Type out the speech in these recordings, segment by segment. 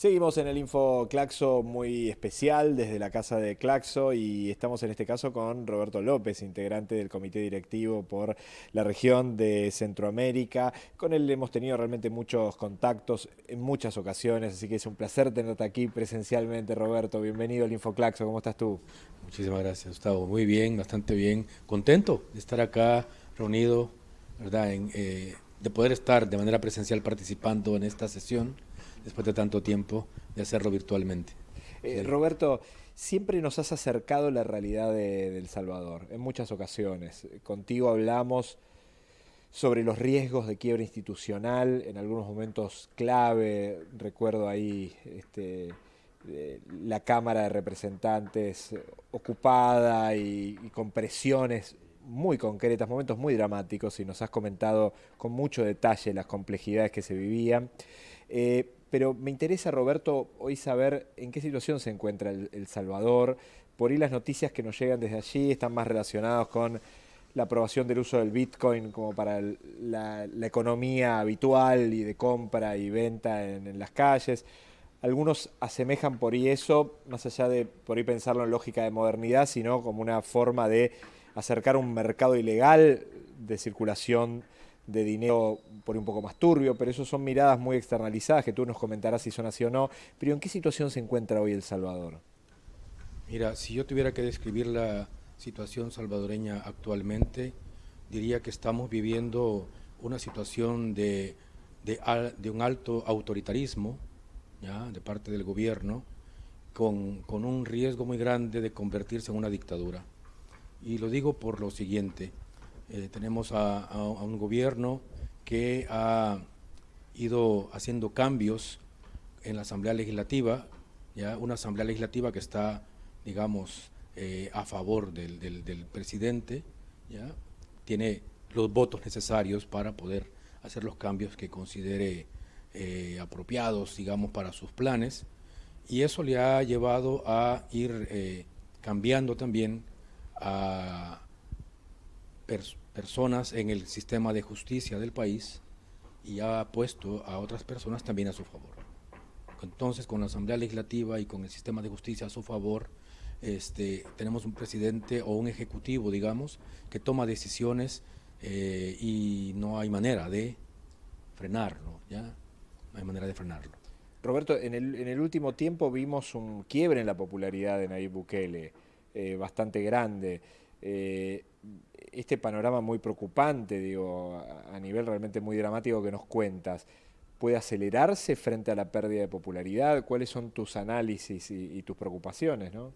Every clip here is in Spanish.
Seguimos en el Info Claxo muy especial desde la casa de Claxo y estamos en este caso con Roberto López, integrante del comité directivo por la región de Centroamérica. Con él hemos tenido realmente muchos contactos en muchas ocasiones, así que es un placer tenerte aquí presencialmente, Roberto. Bienvenido al Info Claxo, ¿cómo estás tú? Muchísimas gracias, Gustavo. Muy bien, bastante bien. Contento de estar acá reunido, ¿verdad? Eh, de poder estar de manera presencial participando en esta sesión después de tanto tiempo, de hacerlo virtualmente. Eh, Roberto, siempre nos has acercado la realidad de, El Salvador, en muchas ocasiones. Contigo hablamos sobre los riesgos de quiebra institucional, en algunos momentos clave, recuerdo ahí este, eh, la Cámara de Representantes ocupada y, con presiones muy concretas, momentos muy dramáticos, y nos has comentado con mucho detalle las complejidades que se vivían. Eh, pero me interesa, Roberto, hoy saber en qué situación se encuentra El, Salvador. Por ahí las noticias que nos llegan desde allí están más relacionadas con la aprobación del uso del Bitcoin como para la, economía habitual y de compra y venta en, las calles. Algunos asemejan por ahí eso, más allá de por ahí pensarlo en lógica de modernidad, sino como una forma de acercar un mercado ilegal de circulación de dinero por un poco más turbio, pero eso son miradas muy externalizadas que tú nos comentarás si son así o no. Pero ¿en qué situación se encuentra hoy El Salvador? Mira, si yo tuviera que describir la situación salvadoreña actualmente, diría que estamos viviendo una situación de, de, un alto autoritarismo de parte del gobierno, con, con un riesgo muy grande de convertirse en una dictadura. Y lo digo por lo siguiente, eh, tenemos a, un gobierno que ha ido haciendo cambios en la Asamblea Legislativa, ya una Asamblea Legislativa que está, digamos, eh, a favor del, presidente, ya tiene los votos necesarios para poder hacer los cambios que considere eh, apropiados, digamos, para sus planes, y eso le ha llevado a ir cambiando también a personas en el sistema de justicia del país y ha puesto a otras personas también a su favor. Entonces, con la Asamblea Legislativa y con el sistema de justicia a su favor, este, tenemos un presidente o un ejecutivo, digamos, que toma decisiones eh, y no hay manera de frenarlo, ¿ya? No hay manera de frenarlo. Roberto, en el, en el último tiempo vimos un quiebre en la popularidad de Nayib Bukele, eh, bastante grande. Eh, este panorama muy preocupante, digo, a nivel realmente muy dramático que nos cuentas, puede acelerarse frente a la pérdida de popularidad? ¿Cuáles son tus análisis y, tus preocupaciones? ¿no?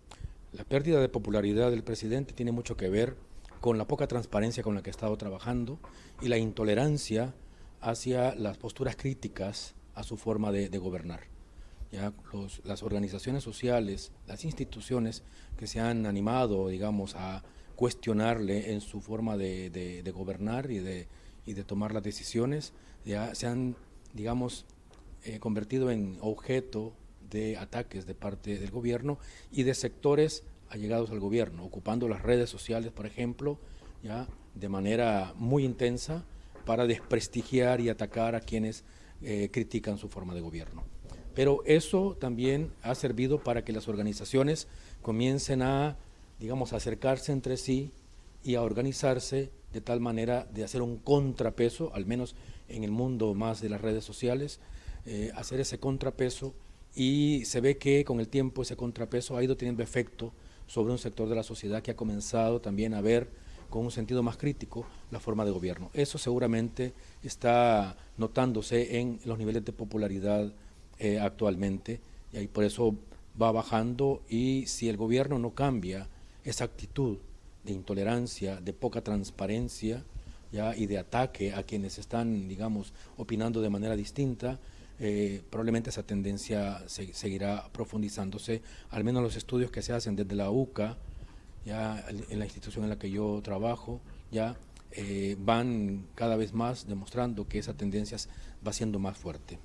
La pérdida de popularidad del presidente tiene mucho que ver con la poca transparencia con la que ha estado trabajando y la intolerancia hacia las posturas críticas a su forma de, gobernar. Ya las organizaciones sociales, las instituciones que se han animado, digamos, a cuestionarle en su forma de, gobernar y de, tomar las decisiones, ya se han, digamos, eh, convertido en objeto de ataques de parte del gobierno y de sectores allegados al gobierno, ocupando las redes sociales, por ejemplo, ya de manera muy intensa para desprestigiar y atacar a quienes eh, critican su forma de gobierno. Pero eso también ha servido para que las organizaciones comiencen a digamos, acercarse entre sí y a organizarse de tal manera de hacer un contrapeso, al menos en el mundo más de las redes sociales, eh, hacer ese contrapeso y se ve que con el tiempo ese contrapeso ha ido teniendo efecto sobre un sector de la sociedad que ha comenzado también a ver con un sentido más crítico la forma de gobierno. Eso seguramente está notándose en los niveles de popularidad eh, actualmente y por eso va bajando y si el gobierno no cambia esa actitud de intolerancia, de poca transparencia ¿ya? y de ataque a quienes están, digamos, opinando de manera distinta, eh, probablemente esa tendencia seguirá profundizándose, al menos los estudios que se hacen desde la UCA, ya en la institución en la que yo trabajo, ya eh, van cada vez más demostrando que esa tendencia va siendo más fuerte.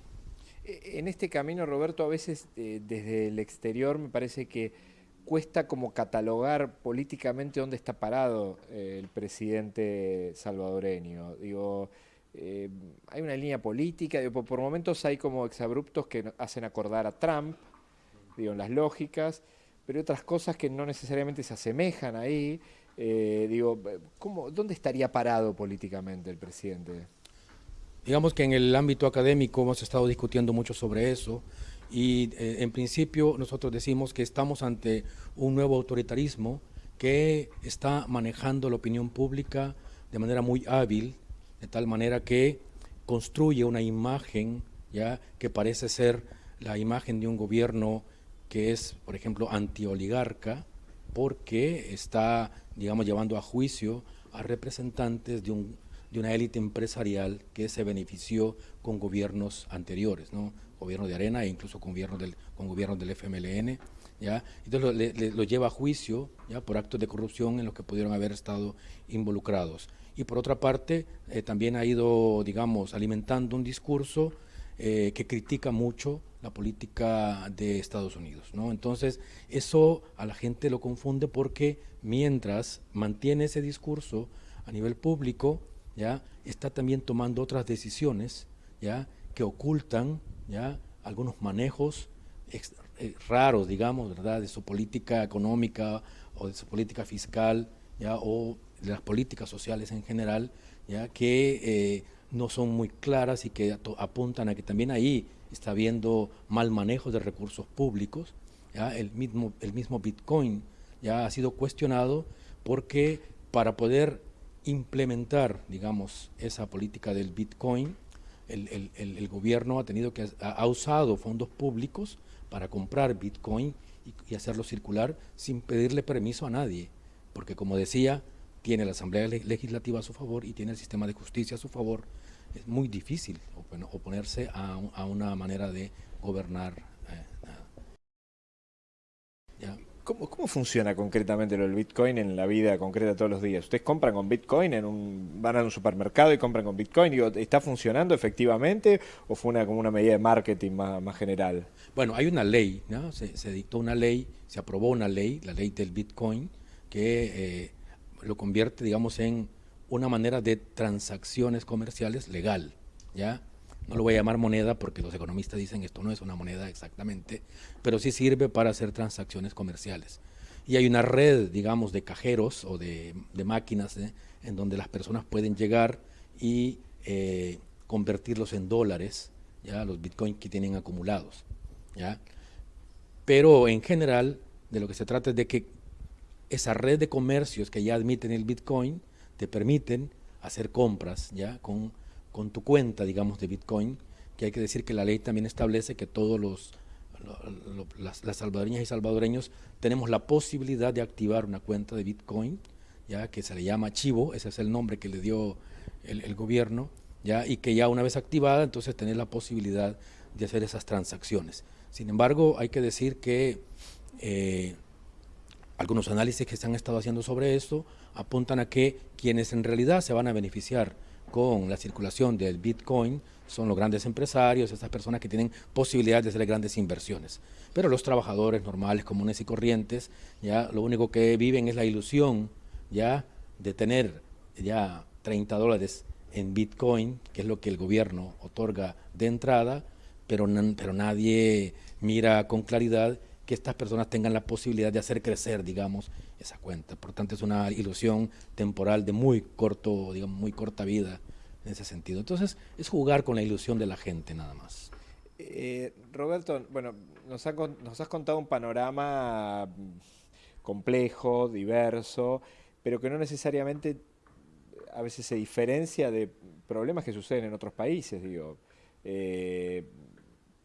E, en este camino, Roberto, a veces eh, desde el exterior me parece que cuesta como catalogar políticamente dónde está parado eh, el presidente salvadoreño. Digo, eh, hay una línea política, por, momentos hay como exabruptos que hacen acordar a Trump, digo, en las lógicas, pero hay otras cosas que no necesariamente se asemejan ahí. Eh, digo, ¿cómo, ¿dónde estaría parado políticamente el presidente? Digamos que en el ámbito académico hemos estado discutiendo mucho sobre eso y eh, en principio nosotros decimos que estamos ante un nuevo autoritarismo que está manejando la opinión pública de manera muy hábil, de tal manera que construye una imagen ya que parece ser la imagen de un gobierno que es, por ejemplo, antioligarca, porque está, digamos, llevando a juicio a representantes de, un, de una élite empresarial que se benefició con gobiernos anteriores, ¿no? Gobierno de Arena e incluso con gobiernos del, con gobiernos del FMLN. ¿ya? Entonces lo, lleva a juicio ¿ya? por actos de corrupción en los que pudieron haber estado involucrados. Y por otra parte, eh, también ha ido, digamos, alimentando un discurso eh, que critica mucho la política de Estados Unidos. ¿no? Entonces, eso a la gente lo confunde porque mientras mantiene ese discurso a nivel público, ya está también tomando otras decisiones ya que ocultan ya algunos manejos eh, raros, digamos, ¿verdad? de su política económica o de su política fiscal ya o de las políticas sociales en general, ya que eh, no son muy claras y que apuntan a que también ahí está habiendo mal manejo de recursos públicos. ¿ya? El, mismo, el mismo Bitcoin ya ha sido cuestionado porque para poder implementar, digamos, esa política del Bitcoin, el, gobierno ha tenido que ha, usado fondos públicos para comprar Bitcoin y, hacerlo circular sin pedirle permiso a nadie, porque como decía, tiene la Asamblea Legislativa a su favor y tiene el sistema de justicia a su favor. Es muy difícil oponerse a, una manera de gobernar. Eh, ¿Cómo, funciona concretamente lo del Bitcoin en la vida concreta todos los días? ¿Ustedes compran con Bitcoin, en un, van a un supermercado y compran con Bitcoin? ¿Está funcionando efectivamente o fue una, como una medida de marketing más, general? Bueno, hay una ley, ¿no? se, dictó una ley, se aprobó una ley, la ley del Bitcoin, que eh, lo convierte, digamos, en una manera de transacciones comerciales legal, ¿ya? No lo voy a llamar moneda porque los economistas dicen esto no es una moneda exactamente, pero sí sirve para hacer transacciones comerciales. Y hay una red, digamos, de cajeros o de, máquinas ¿eh? en donde las personas pueden llegar y eh, convertirlos en dólares, ya los bitcoins que tienen acumulados. ¿ya? Pero en general, de lo que se trata es de que esa red de comercios que ya admiten el bitcoin te permiten hacer compras ya con con tu cuenta, digamos, de Bitcoin, que hay que decir que la ley también establece que todos los, las, salvadoreñas y salvadoreños tenemos la posibilidad de activar una cuenta de Bitcoin, ya que se le llama Chivo, ese es el nombre que le dio el, gobierno, ya y que ya una vez activada, entonces tener la posibilidad de hacer esas transacciones. Sin embargo, hay que decir que eh, algunos análisis que se han estado haciendo sobre esto apuntan a que quienes en realidad se van a beneficiar con la circulación del Bitcoin son los grandes empresarios, estas personas que tienen posibilidad de hacer grandes inversiones. Pero los trabajadores normales, comunes y corrientes, ya lo único que viven es la ilusión ya de tener ya 30 dólares en Bitcoin, que es lo que el gobierno otorga de entrada, pero, pero nadie mira con claridad que estas personas tengan la posibilidad de hacer crecer, digamos, esa cuenta. Por tanto, es una ilusión temporal de muy corto, digamos, muy corta vida en ese sentido. Entonces, es jugar con la ilusión de la gente nada más. Eh, Roberto, bueno, nos, nos has contado un panorama complejo, diverso, pero que no necesariamente a veces se diferencia de problemas que suceden en otros países, digo. Eh,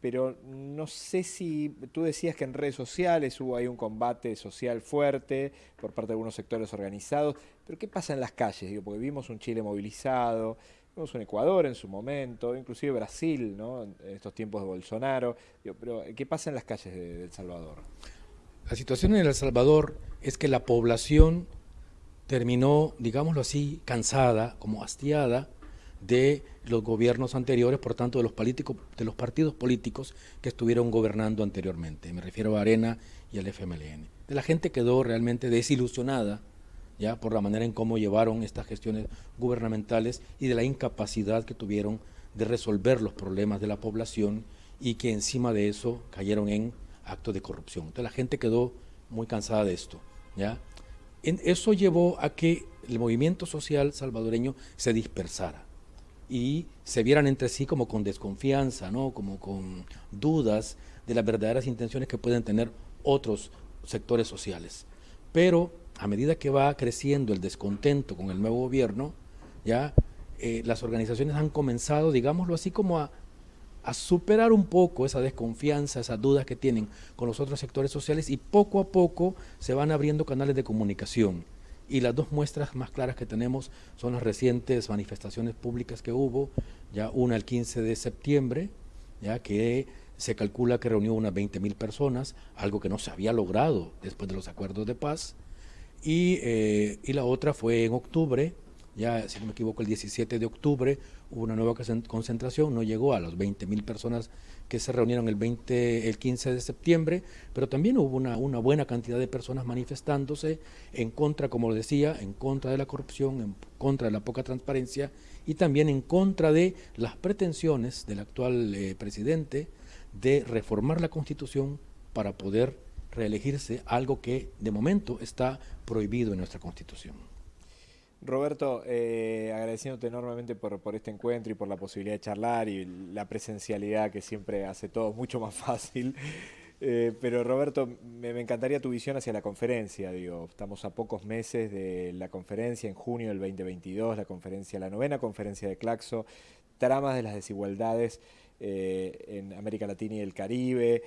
pero no sé si tú decías que en redes sociales hubo ahí un combate social fuerte por parte de algunos sectores organizados, pero ¿qué pasa en las calles? Digo, porque vimos un Chile movilizado, vimos un Ecuador en su momento, inclusive Brasil, ¿no? en estos tiempos de Bolsonaro, pero ¿qué pasa en las calles de El Salvador? La situación en El Salvador es que la población terminó, digámoslo así, cansada, como hastiada de los gobiernos anteriores, por tanto de los, políticos, de los partidos políticos que estuvieron gobernando anteriormente. Me refiero a Arena y al FMLN. De la gente quedó realmente desilusionada ya por la manera en cómo llevaron estas gestiones gubernamentales y de la incapacidad que tuvieron de resolver los problemas de la población y que encima de eso cayeron en actos de corrupción. La gente quedó muy cansada de esto, ¿ya? Eso llevó a que el movimiento social salvadoreño se dispersara y se vieran entre sí como con desconfianza, ¿no? como con dudas de las verdaderas intenciones que pueden tener otros sectores sociales. Pero a medida que va creciendo el descontento con el nuevo gobierno, ya eh, las organizaciones han comenzado, digámoslo así, como a, a superar un poco esa desconfianza, esas dudas que tienen con los otros sectores sociales y poco a poco se van abriendo canales de comunicación. Y las dos muestras más claras que tenemos son las recientes manifestaciones públicas que hubo, ya una el 15 de septiembre, ya que se calcula que reunió unas 20 mil personas, algo que no se había logrado después de los acuerdos de paz, y, eh, y la otra fue en octubre, ya si no me equivoco el 17 de octubre hubo una nueva concentración, no llegó a las 20 mil personas que se reunieron el, 20, el 15 de septiembre, pero también hubo una, buena cantidad de personas manifestándose en contra, como lo decía, en contra de la corrupción, en contra de la poca transparencia y también en contra de las pretensiones del actual eh, presidente de reformar la constitución para poder reelegirse, algo que de momento está prohibido en nuestra constitución. Roberto, eh, agradeciéndote enormemente por, por, este encuentro y por la posibilidad de charlar y la presencialidad que siempre hace todo mucho más fácil. Eh, pero Roberto, me, encantaría tu visión hacia la conferencia. Digo, estamos a pocos meses de la conferencia en junio del 2022, la conferencia, la novena conferencia de Claxo, tramas de las desigualdades eh, en América Latina y el Caribe.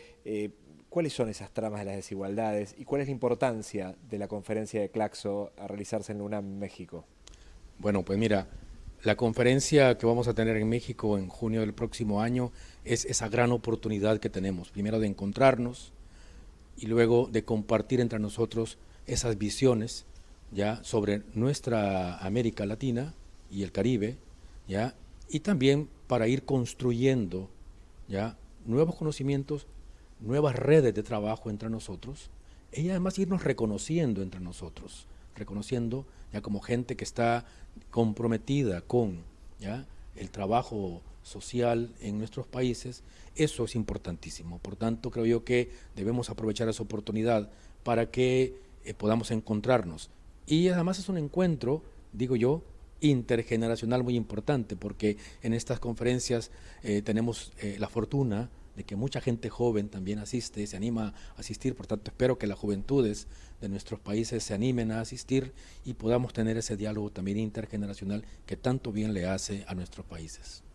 ¿Cuáles son esas tramas de las desigualdades y cuál es la importancia de la conferencia de Claxo a realizarse en UNAM, México? Bueno, pues mira, la conferencia que vamos a tener en México en junio del próximo año es esa gran oportunidad que tenemos, primero de encontrarnos y luego de compartir entre nosotros esas visiones ya sobre nuestra América Latina y el Caribe, ya y también para ir construyendo ya nuevos conocimientos nuevas redes de trabajo entre nosotros y además irnos reconociendo entre nosotros, reconociendo ya como gente que está comprometida con ya el trabajo social en nuestros países, eso es importantísimo. Por tanto, creo yo que debemos aprovechar esa oportunidad para que eh, podamos encontrarnos. Y además es un encuentro, digo yo, intergeneracional muy importante, porque en estas conferencias eh, tenemos eh, la fortuna de que mucha gente joven también asiste, se anima a asistir, por tanto espero que las juventudes de nuestros países se animen a asistir y podamos tener ese diálogo también intergeneracional que tanto bien le hace a nuestros países.